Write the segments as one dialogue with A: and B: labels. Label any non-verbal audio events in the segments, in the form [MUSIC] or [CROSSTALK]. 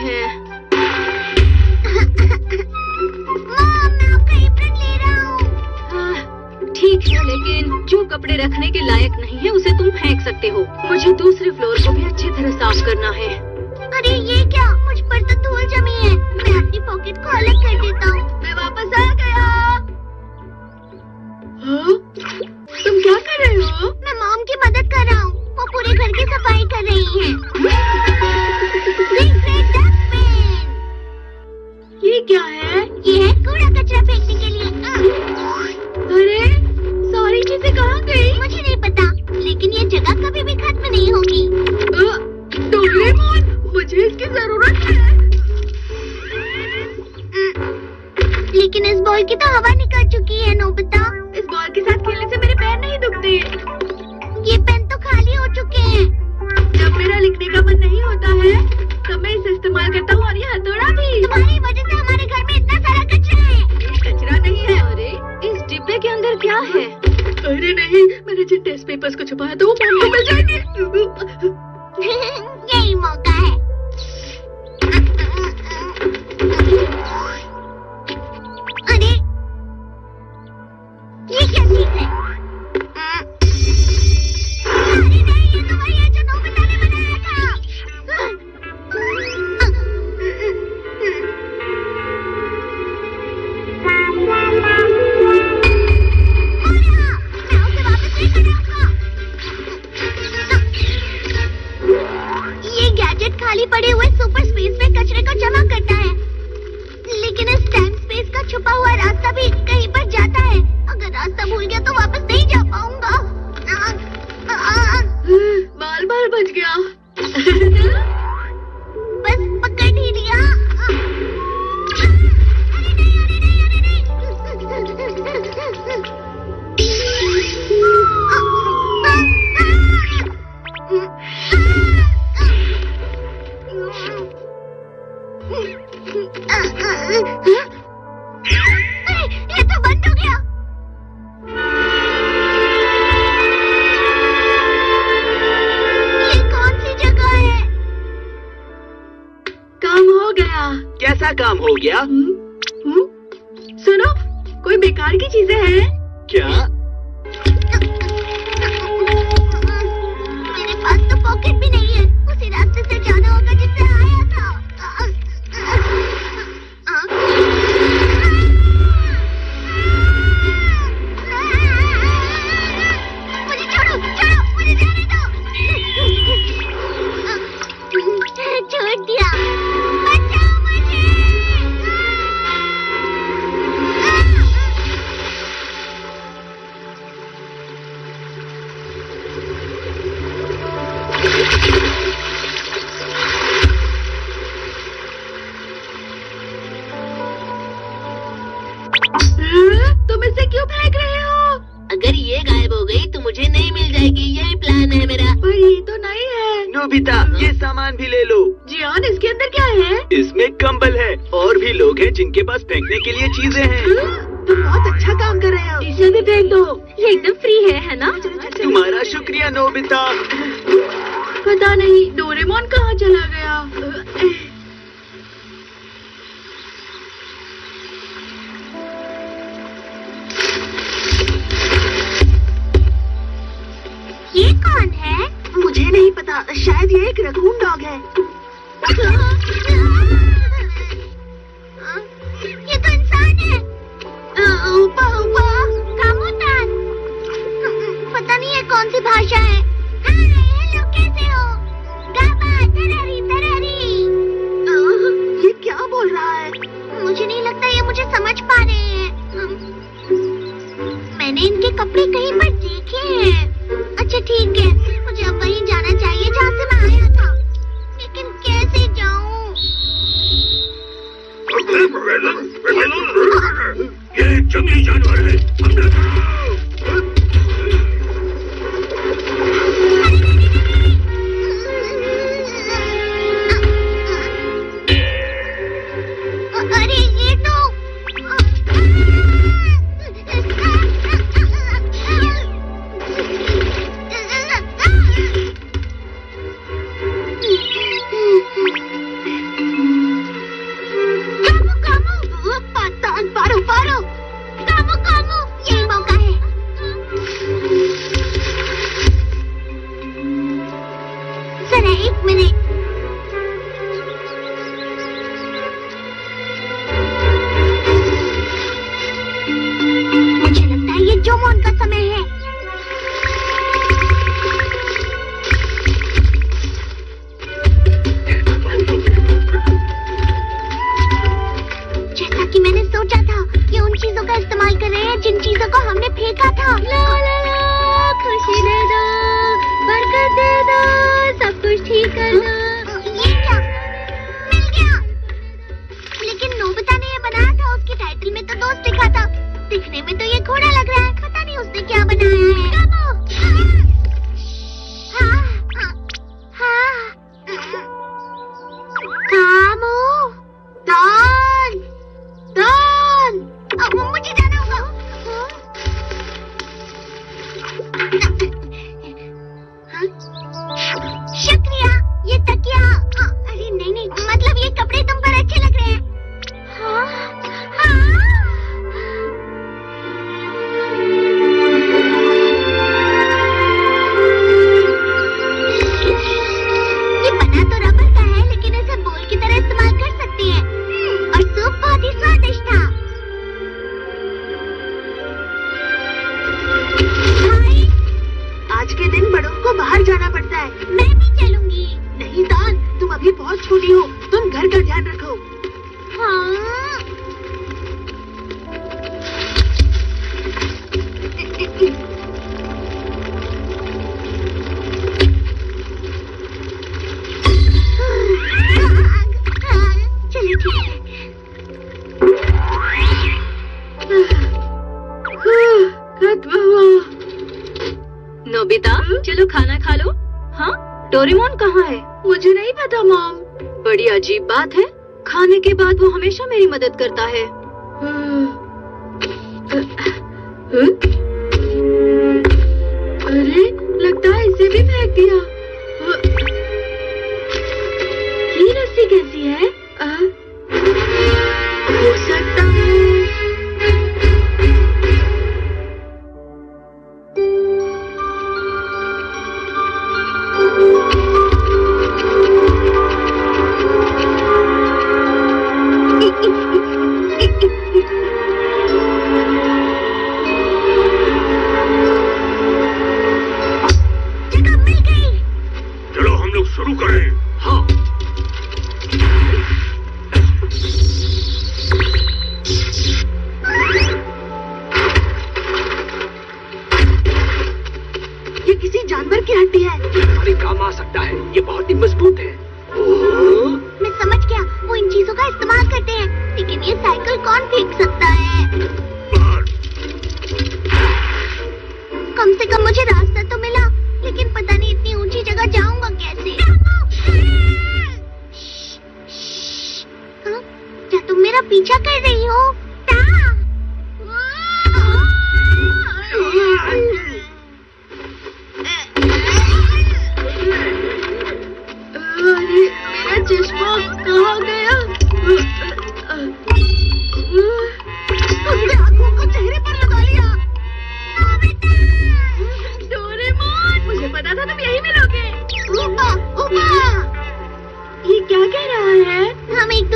A: हैं।
B: मॉम मैं आपका एप्रन ले रहा हूँ।
A: हाँ, ठीक है लेकिन जो कपड़े रखने के लायक नहीं है उसे तुम फेंक सकते हो। मुझे दूसरे फ्लोर को भी अच्छी तरह साफ़ करना है।
B: अरे ये क्या? मुझ पर तो धूल जमी है। मैं अपनी पॉकेट को अलग कर देता हूँ।
A: मैं वापस आ गया। हाँ? तुम क्या कर रहे हो?
B: मैं मॉम की मदद कर रहा हूँ। वो पूरे घर की सफ़ाई कर रही है? 你 बाल [LAUGHS]
C: कैसा काम हो गया
A: हुँ? हुँ? सुनो कोई बेकार की चीज़ें हैं
C: क्या
B: है
D: ये
C: सामान भी ले लो।
A: जी जियान इसके अंदर क्या है?
C: इसमें कंबल है और भी लोग हैं जिनके पास फेंकने के लिए चीज़ें हैं।
A: हाँ, तुम बहुत अच्छा काम कर रहे हो इसे भी फेंक दो। ये एकदम फ्री है है ना?
C: तुम्हारा शुक्रिया नोबिता।
A: पता नहीं डोरेमोन कहाँ चला गया? पता शायद ये एक रकून डॉग है।
B: ये तो इंसान है। पता नहीं ये कौन सी भाषा है। हेलो कैसे हो? गाबा तररी तररी
A: ये क्या बोल रहा है?
B: मुझे नहीं लगता ये मुझे समझ पा रहे हैं। मैंने इनके कपड़े कहीं पर देखे हैं। अच्छा ठीक है।
E: ये जंगली जानवर है हमला करो
B: जो मौन का समय है। जैसा कि मैंने सोचा था कि उन चीज़ों का इस्तेमाल कर रहे हैं,
D: जिन
B: चीज़ों को
D: हमने फेंका था। ला ला ला, खुशी दे दो बरकत दे दो,
B: सब कुछ ठीक कर
A: दो। ये ये बनाया था, उसके टाइटल में तो दोस्त लिखा था। दिखने में तो ये घोड़ा उसने क्या बनाया है? हमेशा मेरी मदद करता है। हम्म। अरे लगता है इसे भी फेंक दिया।
B: कौन फेंक सकता है? कम से कम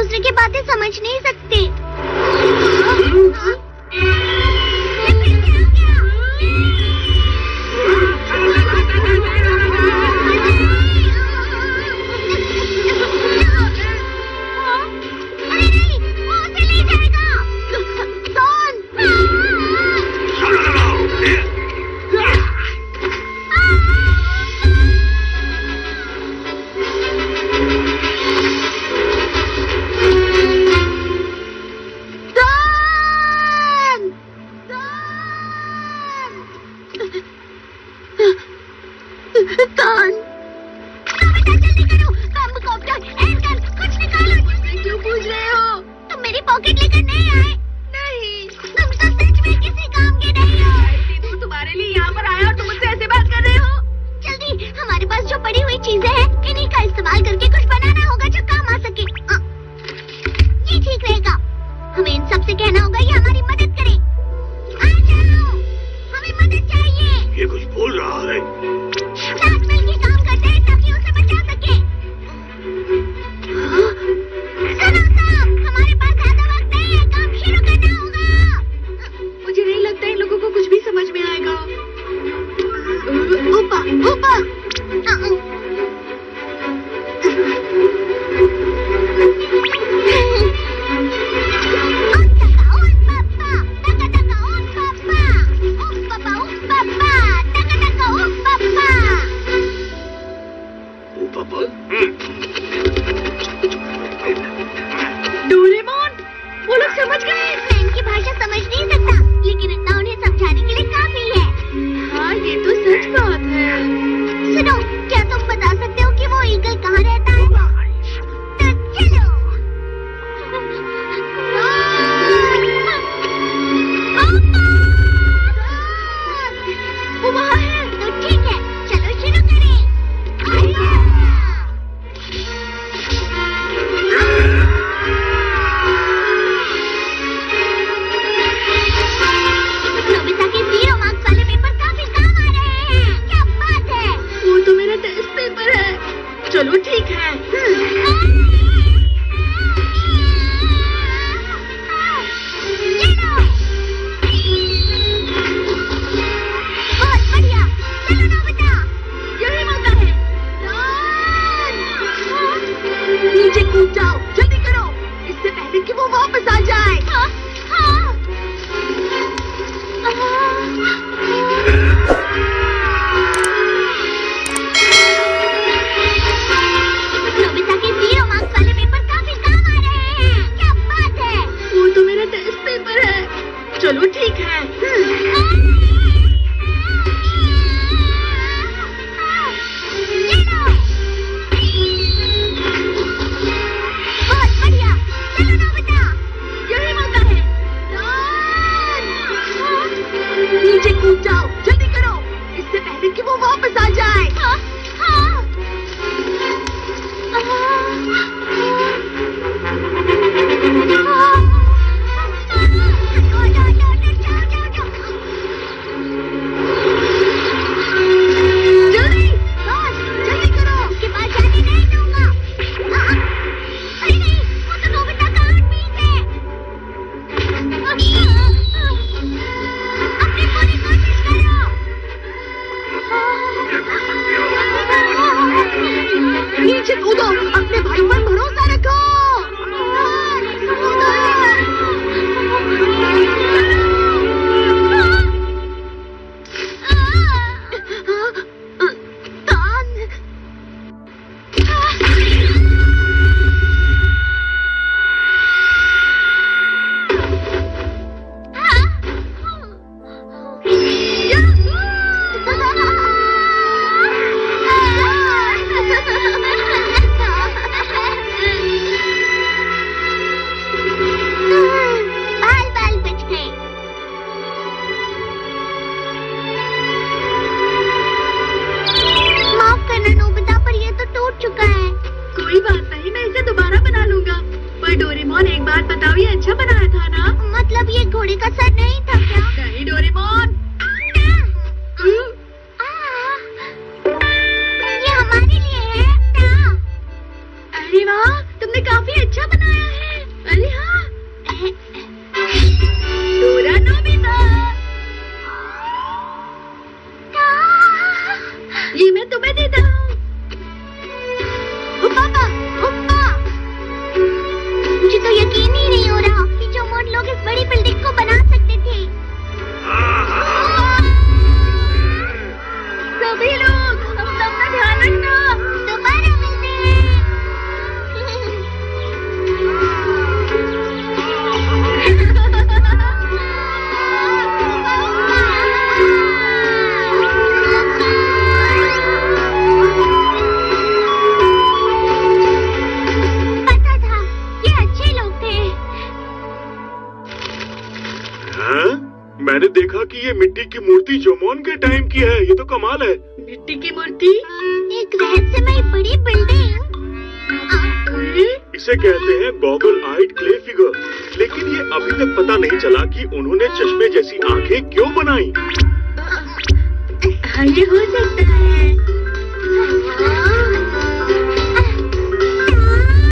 B: दूसरे की बातें समझ नहीं सकते।
A: हाँ।
B: रॉकेट लेकर नहीं आए। ऐसे तो
A: बात कर रहे हो।
B: जल्दी हमारे पास जो पड़ी हुई चीज़ें हैं इन्हीं का इस्तेमाल करके कुछ बनाना होगा जो काम आ सके। हाँ। ठीक रहेगा। हमें इन सबसे कहना होगा ये हमारी मदद करें।
A: Thank you. एक बात बताओ
B: ये
A: अच्छा बनाया था ना? मतलब ये
B: घोड़े का सर नहीं मैंने
E: देखा कि ये मिट्टी की मूर्ति जोमोन के टाइम की है। ये तो कमाल है।
A: मिट्टी की मूर्ति?
B: एक रहस्यमय बड़ी बिल्डिंग
E: इसे कहते हैं गॉगल आइड क्ले फिगर लेकिन ये अभी तक पता नहीं चला कि उन्होंने चश्मे जैसी आँखें क्यों बनाई।
A: हाँ ये हो सकता
B: हाँ,